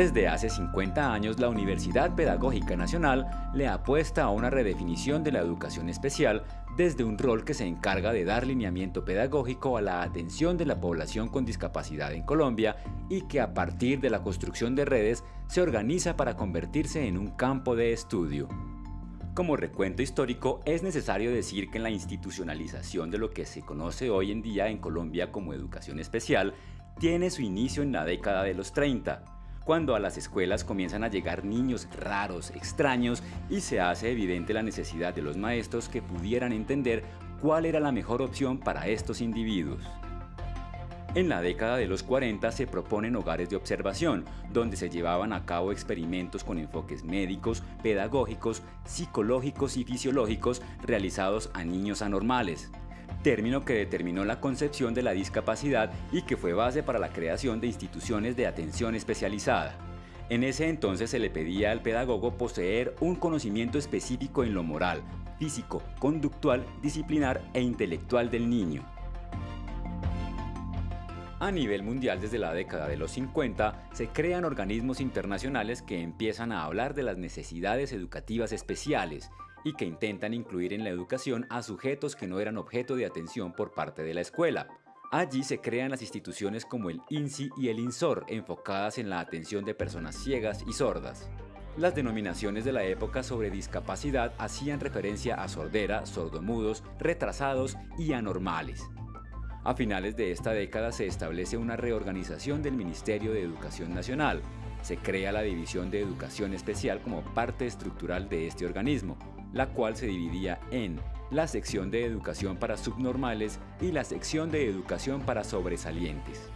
Desde hace 50 años, la Universidad Pedagógica Nacional le apuesta a una redefinición de la educación especial desde un rol que se encarga de dar lineamiento pedagógico a la atención de la población con discapacidad en Colombia y que a partir de la construcción de redes se organiza para convertirse en un campo de estudio. Como recuento histórico, es necesario decir que la institucionalización de lo que se conoce hoy en día en Colombia como educación especial tiene su inicio en la década de los 30, cuando a las escuelas comienzan a llegar niños raros, extraños y se hace evidente la necesidad de los maestros que pudieran entender cuál era la mejor opción para estos individuos. En la década de los 40 se proponen hogares de observación, donde se llevaban a cabo experimentos con enfoques médicos, pedagógicos, psicológicos y fisiológicos realizados a niños anormales término que determinó la concepción de la discapacidad y que fue base para la creación de instituciones de atención especializada. En ese entonces se le pedía al pedagogo poseer un conocimiento específico en lo moral, físico, conductual, disciplinar e intelectual del niño. A nivel mundial desde la década de los 50 se crean organismos internacionales que empiezan a hablar de las necesidades educativas especiales y que intentan incluir en la educación a sujetos que no eran objeto de atención por parte de la escuela. Allí se crean las instituciones como el INSI y el INSOR, enfocadas en la atención de personas ciegas y sordas. Las denominaciones de la época sobre discapacidad hacían referencia a sordera, sordomudos, retrasados y anormales. A finales de esta década se establece una reorganización del Ministerio de Educación Nacional. Se crea la División de Educación Especial como parte estructural de este organismo, la cual se dividía en la sección de educación para subnormales y la sección de educación para sobresalientes.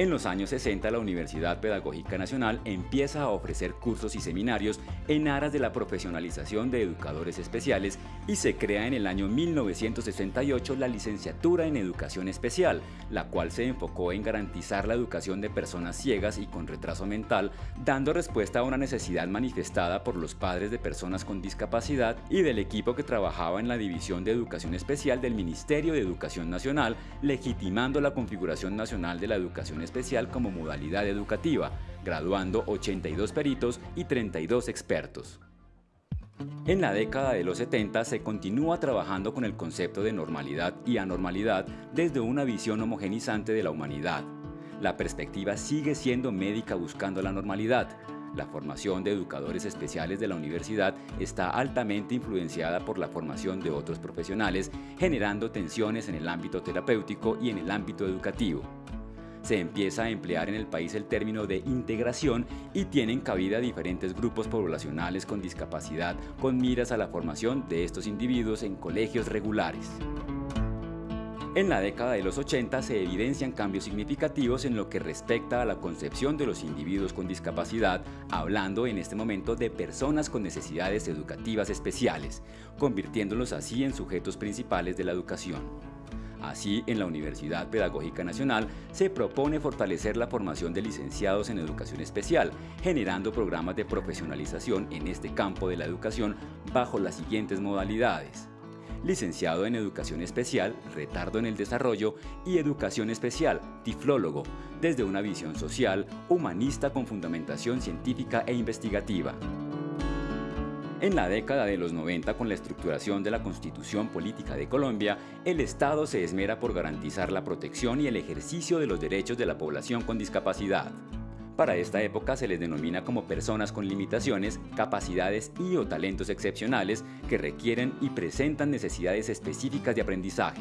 En los años 60 la Universidad Pedagógica Nacional empieza a ofrecer cursos y seminarios en aras de la profesionalización de educadores especiales y se crea en el año 1968 la licenciatura en Educación Especial, la cual se enfocó en garantizar la educación de personas ciegas y con retraso mental, dando respuesta a una necesidad manifestada por los padres de personas con discapacidad y del equipo que trabajaba en la División de Educación Especial del Ministerio de Educación Nacional, legitimando la configuración nacional de la educación especial como modalidad educativa, graduando 82 peritos y 32 expertos. En la década de los 70 se continúa trabajando con el concepto de normalidad y anormalidad desde una visión homogenizante de la humanidad. La perspectiva sigue siendo médica buscando la normalidad. La formación de educadores especiales de la universidad está altamente influenciada por la formación de otros profesionales, generando tensiones en el ámbito terapéutico y en el ámbito educativo se empieza a emplear en el país el término de integración y tienen cabida diferentes grupos poblacionales con discapacidad con miras a la formación de estos individuos en colegios regulares. En la década de los 80 se evidencian cambios significativos en lo que respecta a la concepción de los individuos con discapacidad, hablando en este momento de personas con necesidades educativas especiales, convirtiéndolos así en sujetos principales de la educación. Así, en la Universidad Pedagógica Nacional se propone fortalecer la formación de licenciados en educación especial, generando programas de profesionalización en este campo de la educación bajo las siguientes modalidades. Licenciado en Educación Especial, Retardo en el Desarrollo y Educación Especial, Tiflólogo, desde una visión social, humanista con fundamentación científica e investigativa. En la década de los 90, con la estructuración de la Constitución Política de Colombia, el Estado se esmera por garantizar la protección y el ejercicio de los derechos de la población con discapacidad. Para esta época se les denomina como personas con limitaciones, capacidades y o talentos excepcionales que requieren y presentan necesidades específicas de aprendizaje.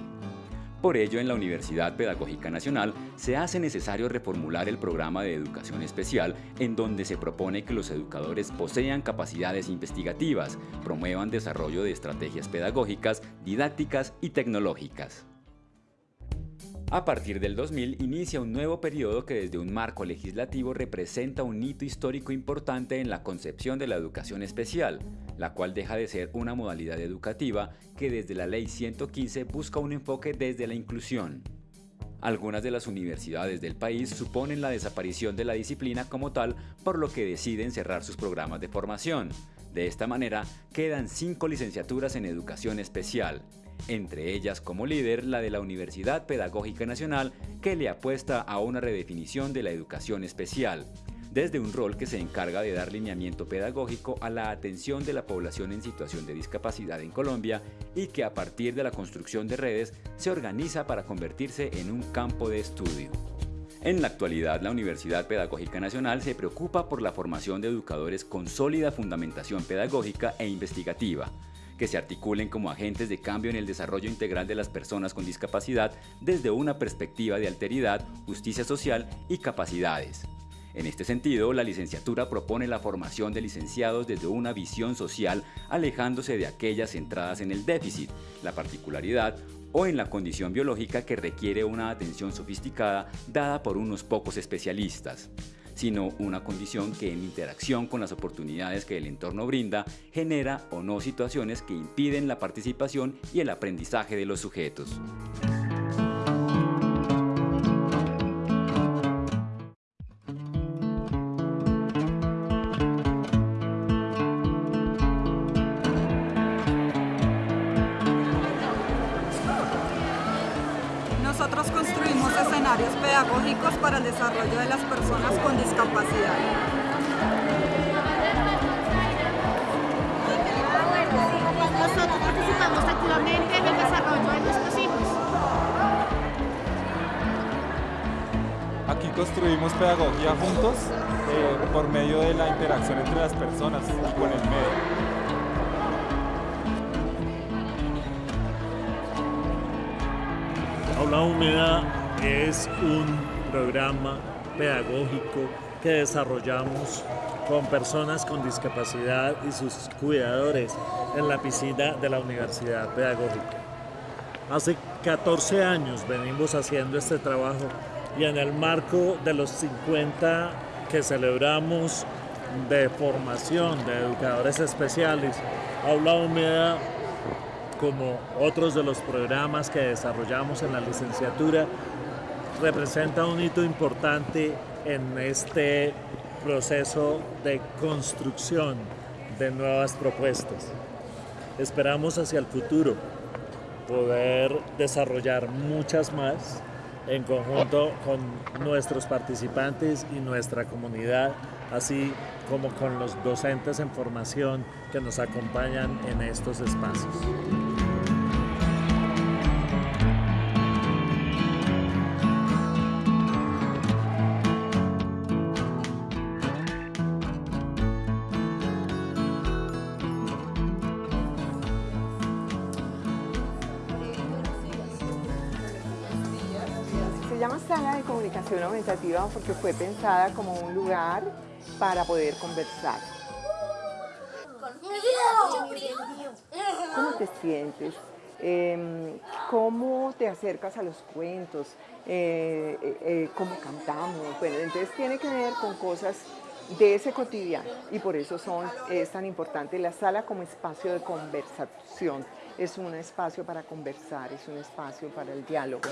Por ello, en la Universidad Pedagógica Nacional se hace necesario reformular el programa de educación especial en donde se propone que los educadores posean capacidades investigativas, promuevan desarrollo de estrategias pedagógicas, didácticas y tecnológicas. A partir del 2000 inicia un nuevo periodo que desde un marco legislativo representa un hito histórico importante en la concepción de la educación especial, la cual deja de ser una modalidad educativa que desde la Ley 115 busca un enfoque desde la inclusión. Algunas de las universidades del país suponen la desaparición de la disciplina como tal, por lo que deciden cerrar sus programas de formación. De esta manera, quedan cinco licenciaturas en educación especial, entre ellas como líder la de la Universidad Pedagógica Nacional que le apuesta a una redefinición de la educación especial, desde un rol que se encarga de dar lineamiento pedagógico a la atención de la población en situación de discapacidad en Colombia y que a partir de la construcción de redes se organiza para convertirse en un campo de estudio. En la actualidad, la Universidad Pedagógica Nacional se preocupa por la formación de educadores con sólida fundamentación pedagógica e investigativa, que se articulen como agentes de cambio en el desarrollo integral de las personas con discapacidad desde una perspectiva de alteridad, justicia social y capacidades. En este sentido, la licenciatura propone la formación de licenciados desde una visión social alejándose de aquellas centradas en el déficit, la particularidad o en la condición biológica que requiere una atención sofisticada dada por unos pocos especialistas sino una condición que en interacción con las oportunidades que el entorno brinda genera o no situaciones que impiden la participación y el aprendizaje de los sujetos. pedagógicos para el desarrollo de las Nosotros participamos activamente en el desarrollo de nuestros hijos. Aquí construimos pedagogía juntos eh, por medio de la interacción entre las personas y con el medio. Aula Húmeda es un programa pedagógico que desarrollamos con personas con discapacidad y sus cuidadores en la piscina de la Universidad Pedagógica. Hace 14 años venimos haciendo este trabajo y en el marco de los 50 que celebramos de formación de educadores especiales, Aula Húmeda como otros de los programas que desarrollamos en la licenciatura, representa un hito importante en este proceso de construcción de nuevas propuestas. Esperamos hacia el futuro poder desarrollar muchas más en conjunto con nuestros participantes y nuestra comunidad, así como con los docentes en formación que nos acompañan en estos espacios. Llama sala de comunicación aumentativa porque fue pensada como un lugar para poder conversar. ¿Cómo te sientes? Em, ¿Cómo te acercas a los cuentos? Eh, eh, eh, ¿Cómo cantamos? Bueno, entonces tiene que ver con cosas de ese cotidiano y por eso son, es tan importante la sala como espacio de conversación es un espacio para conversar, es un espacio para el diálogo.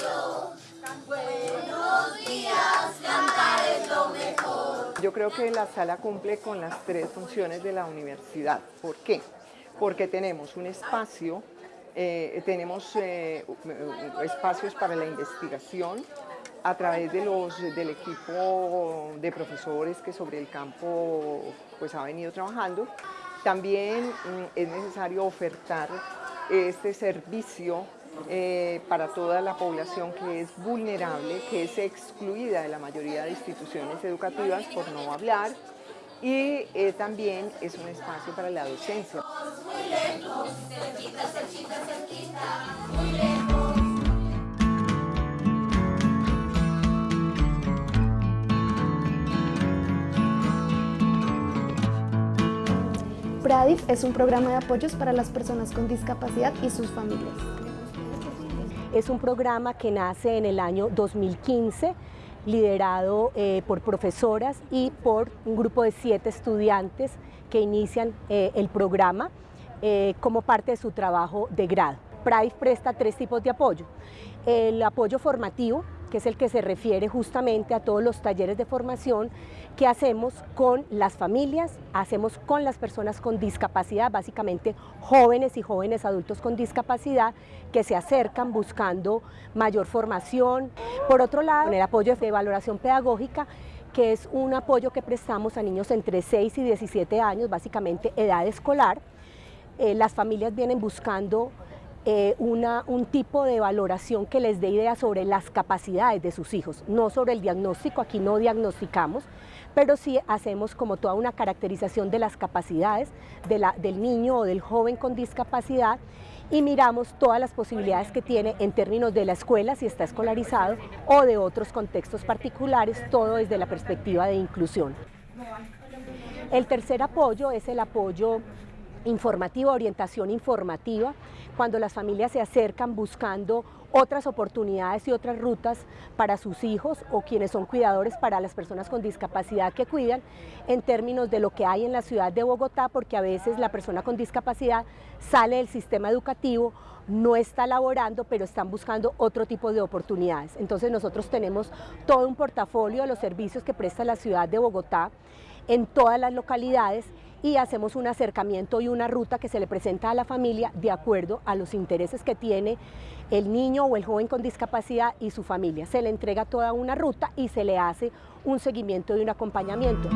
Buenos días, cantar es lo mejor. Yo creo que la sala cumple con las tres funciones de la universidad. ¿Por qué? Porque tenemos un espacio, eh, tenemos eh, espacios para la investigación, a través de los, del equipo de profesores que sobre el campo pues, ha venido trabajando. También mm, es necesario ofertar este servicio eh, para toda la población que es vulnerable, que es excluida de la mayoría de instituciones educativas, por no hablar, y eh, también es un espacio para la docencia. PRADIF es un programa de apoyos para las personas con discapacidad y sus familias. Es un programa que nace en el año 2015, liderado eh, por profesoras y por un grupo de siete estudiantes que inician eh, el programa eh, como parte de su trabajo de grado. PRADIF presta tres tipos de apoyo. El apoyo formativo, que es el que se refiere justamente a todos los talleres de formación que hacemos con las familias, hacemos con las personas con discapacidad, básicamente jóvenes y jóvenes adultos con discapacidad que se acercan buscando mayor formación. Por otro lado, el apoyo de valoración pedagógica que es un apoyo que prestamos a niños entre 6 y 17 años, básicamente edad escolar. Eh, las familias vienen buscando eh, una, un tipo de valoración que les dé idea sobre las capacidades de sus hijos, no sobre el diagnóstico, aquí no diagnosticamos, pero sí hacemos como toda una caracterización de las capacidades del niño o del joven con discapacidad y miramos todas las posibilidades que tiene en términos de la escuela, si está escolarizado, o de otros contextos particulares, todo desde la perspectiva de inclusión. El tercer apoyo es el apoyo informativa, orientación informativa, cuando las familias se acercan buscando otras oportunidades y otras rutas para sus hijos o quienes son cuidadores para las personas con discapacidad que cuidan en términos de lo que hay en la ciudad de Bogotá, porque a veces la persona con discapacidad sale del sistema educativo, no está laborando, pero están buscando otro tipo de oportunidades. Entonces nosotros tenemos todo un portafolio de los servicios que presta la ciudad de Bogotá en todas las localidades y hacemos un acercamiento y una ruta que se le presenta a la familia de acuerdo a los intereses que tiene el niño o el joven con discapacidad y su familia. Se le entrega toda una ruta y se le hace un seguimiento y un acompañamiento.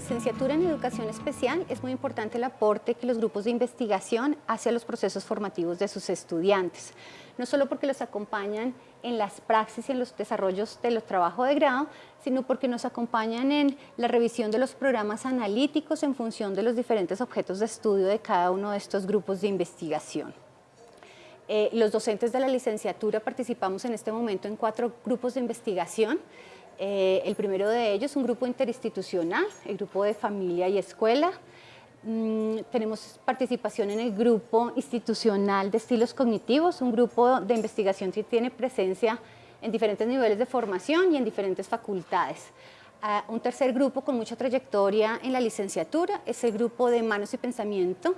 Licenciatura en Educación Especial es muy importante el aporte que los grupos de investigación hacen a los procesos formativos de sus estudiantes, no solo porque los acompañan en las praxis y en los desarrollos de los trabajos de grado, sino porque nos acompañan en la revisión de los programas analíticos en función de los diferentes objetos de estudio de cada uno de estos grupos de investigación. Eh, los docentes de la licenciatura participamos en este momento en cuatro grupos de investigación, eh, el primero de ellos, un grupo interinstitucional, el grupo de familia y escuela. Mm, tenemos participación en el grupo institucional de estilos cognitivos, un grupo de investigación que tiene presencia en diferentes niveles de formación y en diferentes facultades. Ah, un tercer grupo con mucha trayectoria en la licenciatura es el grupo de manos y pensamiento,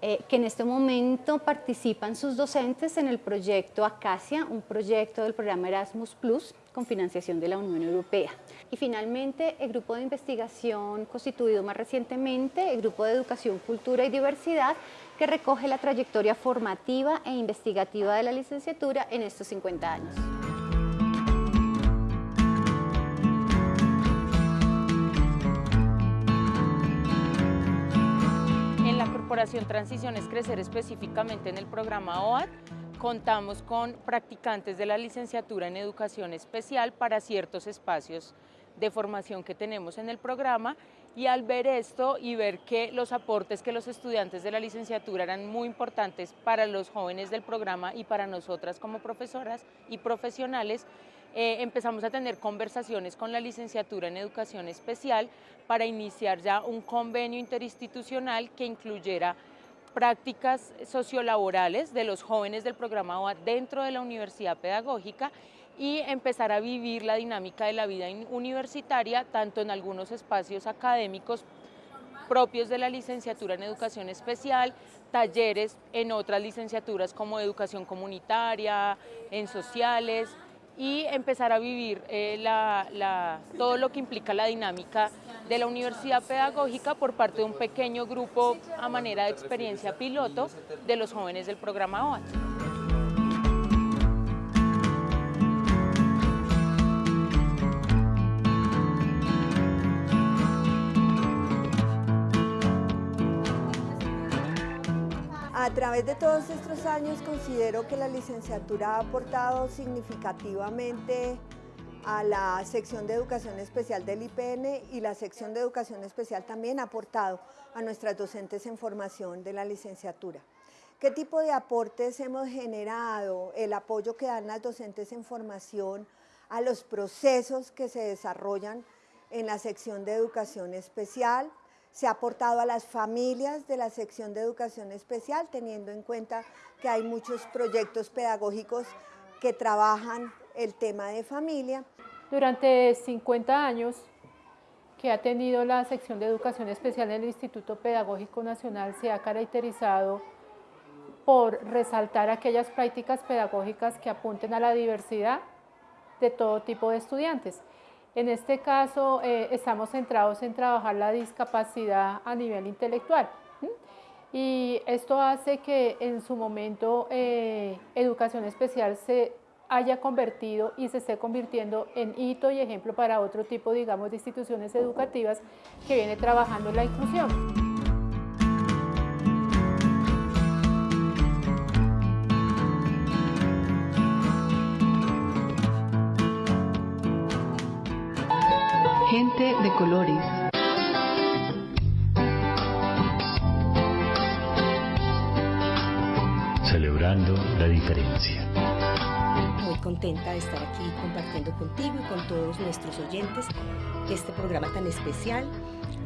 eh, que en este momento participan sus docentes en el proyecto Acacia, un proyecto del programa Erasmus Plus con financiación de la Unión Europea. Y finalmente, el grupo de investigación constituido más recientemente, el grupo de Educación, Cultura y Diversidad, que recoge la trayectoria formativa e investigativa de la licenciatura en estos 50 años. Corporación Transición es Crecer específicamente en el programa OAT, contamos con practicantes de la licenciatura en Educación Especial para ciertos espacios de formación que tenemos en el programa. Y al ver esto y ver que los aportes que los estudiantes de la licenciatura eran muy importantes para los jóvenes del programa y para nosotras como profesoras y profesionales, eh, empezamos a tener conversaciones con la licenciatura en Educación Especial para iniciar ya un convenio interinstitucional que incluyera prácticas sociolaborales de los jóvenes del programa OA dentro de la universidad pedagógica y empezar a vivir la dinámica de la vida universitaria tanto en algunos espacios académicos propios de la licenciatura en educación especial, talleres en otras licenciaturas como educación comunitaria, en sociales, y empezar a vivir eh, todo lo que implica la dinámica de la universidad pedagógica por parte de un pequeño grupo a manera de experiencia piloto de los jóvenes del programa OAT. Través de todos estos años considero que la licenciatura ha aportado significativamente a la sección de educación especial del IPN y la sección de educación especial también ha aportado a nuestras docentes en formación de la licenciatura. ¿Qué tipo de aportes hemos generado? El apoyo que dan las docentes en formación a los procesos que se desarrollan en la sección de educación especial, se ha aportado a las familias de la sección de educación especial, teniendo en cuenta que hay muchos proyectos pedagógicos que trabajan el tema de familia. Durante 50 años que ha tenido la sección de educación especial en el Instituto Pedagógico Nacional se ha caracterizado por resaltar aquellas prácticas pedagógicas que apunten a la diversidad de todo tipo de estudiantes. En este caso eh, estamos centrados en trabajar la discapacidad a nivel intelectual y esto hace que en su momento eh, educación especial se haya convertido y se esté convirtiendo en hito y ejemplo para otro tipo, digamos, de instituciones educativas que viene trabajando la inclusión. De colores. Celebrando la diferencia. Muy contenta de estar aquí compartiendo contigo y con todos nuestros oyentes este programa tan especial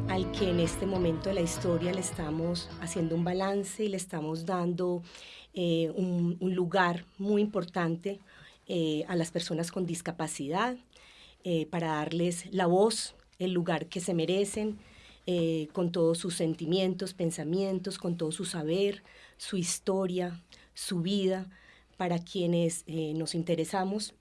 al que en este momento de la historia le estamos haciendo un balance y le estamos dando eh, un, lugar muy importante eh, a las personas con discapacidad, eh, para darles la voz, el lugar que se merecen, eh, con todos sus sentimientos, pensamientos, con todo su saber, su historia, su vida, para quienes eh, nos interesamos,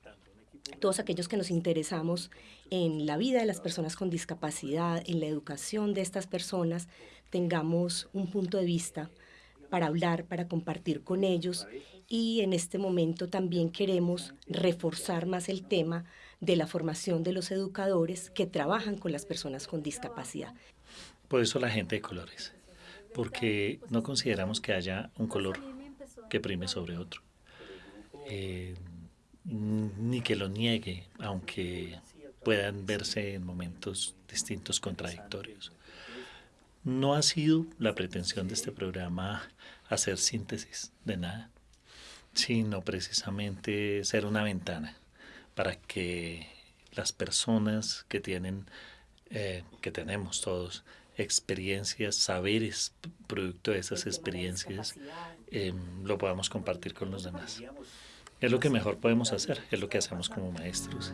todos aquellos que nos interesamos en la vida de las personas con discapacidad, en la educación de estas personas, tengamos un punto de vista para hablar, para compartir con ellos. Y en este momento también queremos reforzar más el tema de la formación de los educadores que trabajan con las personas con discapacidad. Por eso la gente de colores, porque no consideramos que haya un color que prime sobre otro, eh, ni que lo niegue, aunque puedan verse en momentos distintos contradictorios. No ha sido la pretensión de este programa hacer síntesis de nada, sino precisamente ser una ventana para que las personas que tienen, eh, que tenemos todos, experiencias, saberes, producto de esas experiencias, em, lo podamos compartir con los demás. Es lo que mejor podemos hacer, es lo que hacemos como maestros.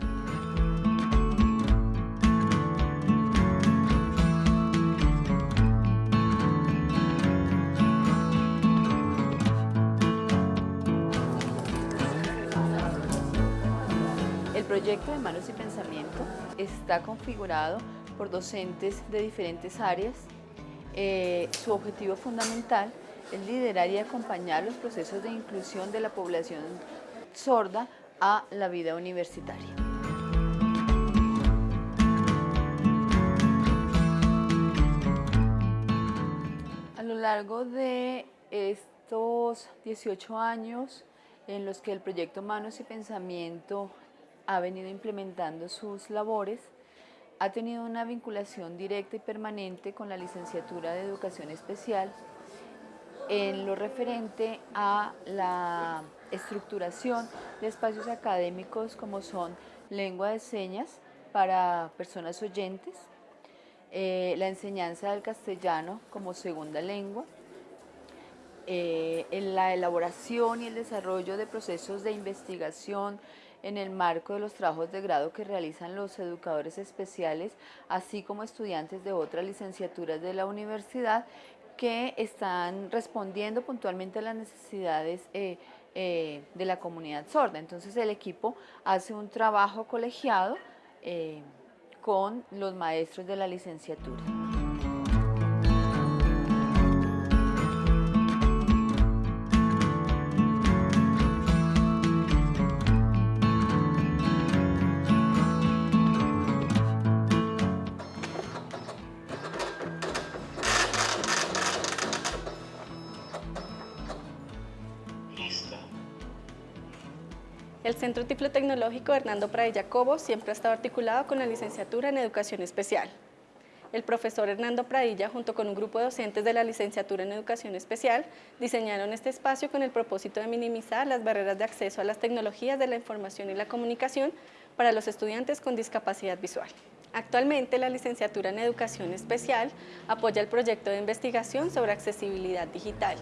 Proyecto de Manos y Pensamiento está configurado por docentes de diferentes áreas. Eh, su objetivo fundamental es liderar y acompañar los procesos de inclusión de la población sorda a la vida universitaria. A lo largo de estos 18 años en los que el proyecto Manos y Pensamiento ha venido implementando sus labores, ha tenido una vinculación directa y permanente con la licenciatura de Educación Especial en lo referente a la estructuración de espacios académicos como son lengua de señas para personas oyentes, eh, la enseñanza del castellano como segunda lengua, eh, en la elaboración y el desarrollo de procesos de investigación en el marco de los trabajos de grado que realizan los educadores especiales, así como estudiantes de otras licenciaturas de la universidad que están respondiendo puntualmente a las necesidades eh, eh, de la comunidad sorda. Entonces el equipo hace un trabajo colegiado eh, con los maestros de la licenciatura. El Centro Tiflotecnológico Hernando Pradilla Cobo siempre ha estado articulado con la licenciatura en Educación Especial. El profesor Hernando Pradilla, junto con un grupo de docentes de la licenciatura en Educación Especial, diseñaron este espacio con el propósito de minimizar las barreras de acceso a las tecnologías de la información y la comunicación para los estudiantes con discapacidad visual. Actualmente, la licenciatura en Educación Especial apoya el proyecto de investigación sobre accesibilidad digital,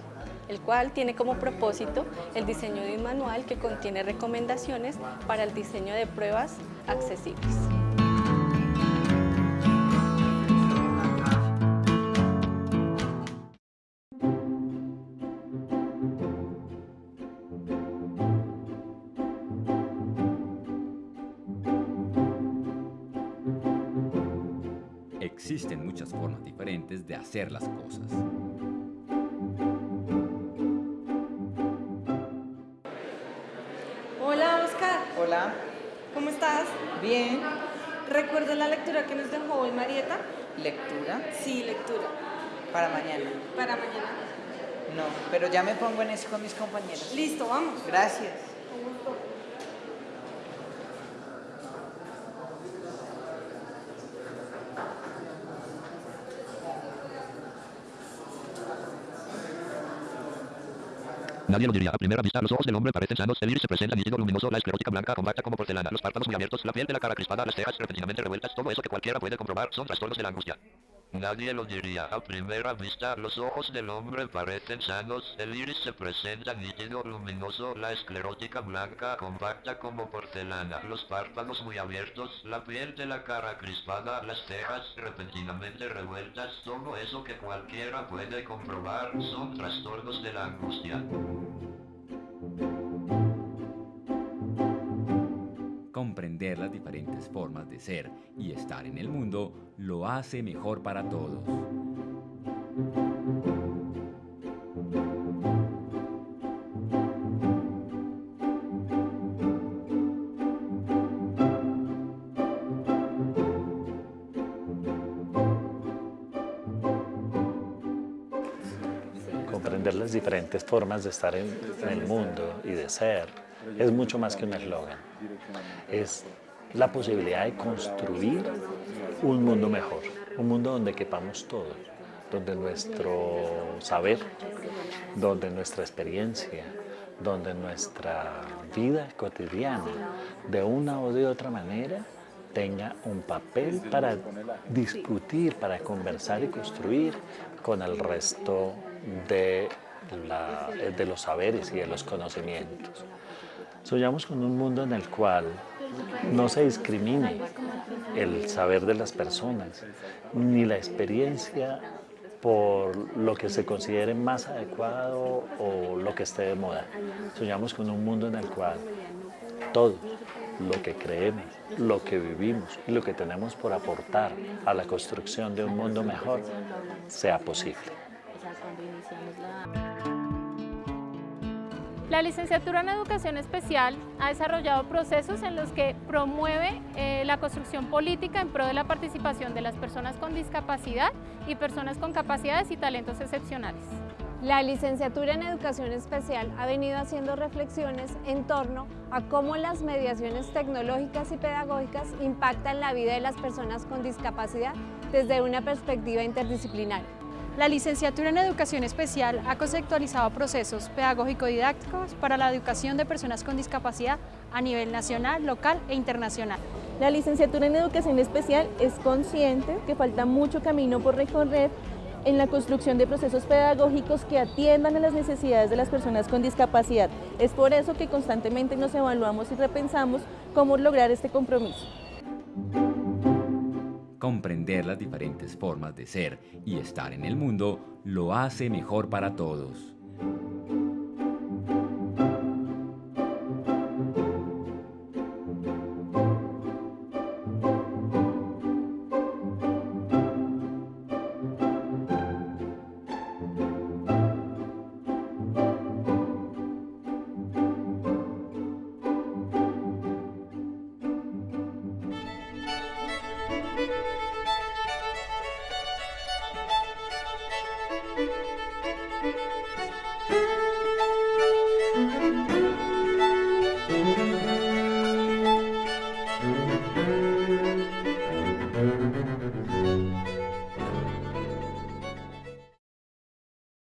el cual tiene como propósito el diseño de un manual que contiene recomendaciones para el diseño de pruebas accesibles. Existen muchas formas diferentes de hacer las cosas. Bien. ¿Recuerdas la lectura que nos dejó hoy Marieta? ¿Lectura? Sí, lectura. Para mañana. Para mañana. No, pero ya me pongo en eso con mis compañeros. Listo, vamos. Gracias. Nadie lo diría. A primera vista, los ojos del hombre parecen sanos, el iris se presenta nítido, luminoso, la esclerótica blanca, compacta como porcelana, los párpados muy abiertos, la piel de la cara crispada, las cejas repentinamente revueltas, todo eso que cualquiera puede comprobar son trastornos de la angustia. Nadie lo diría. A primera vista, los ojos del hombre parecen sanos, el iris se presenta nítido, luminoso, la esclerótica blanca, compacta como porcelana, los párpados muy abiertos, la piel de la cara crispada, las cejas repentinamente revueltas, todo eso que cualquiera puede comprobar son trastornos de la angustia. Comprender las diferentes formas de ser y estar en el mundo lo hace mejor para todos. Comprender las diferentes formas de estar en el mundo y de ser es mucho más que un eslogan. Es la posibilidad de construir un mundo mejor, un mundo donde quepamos todos, donde nuestro saber, donde nuestra experiencia, donde nuestra vida cotidiana, de una o de otra manera, tenga un papel para discutir, para conversar y construir con el resto de, de los saberes y de los conocimientos. Soñamos con un mundo en el cual no se discrimine el saber de las personas, ni la experiencia por lo que se considere más adecuado o lo que esté de moda. Soñamos con un mundo en el cual todo lo que creemos, lo que vivimos y lo que tenemos por aportar a la construcción de un mundo mejor sea posible. La licenciatura en Educación Especial ha desarrollado procesos en los que promueve eh, la construcción política en pro de la participación de las personas con discapacidad y personas con capacidades y talentos excepcionales. La licenciatura en Educación Especial ha venido haciendo reflexiones en torno a cómo las mediaciones tecnológicas y pedagógicas impactan la vida de las personas con discapacidad desde una perspectiva interdisciplinaria. La licenciatura en Educación Especial ha conceptualizado procesos pedagógico-didácticos para la educación de personas con discapacidad a nivel nacional, local e internacional. La licenciatura en Educación Especial es consciente que falta mucho camino por recorrer en la construcción de procesos pedagógicos que atiendan a las necesidades de las personas con discapacidad. Es por eso que constantemente nos evaluamos y repensamos cómo lograr este compromiso. Comprender las diferentes formas de ser y estar en el mundo lo hace mejor para todos.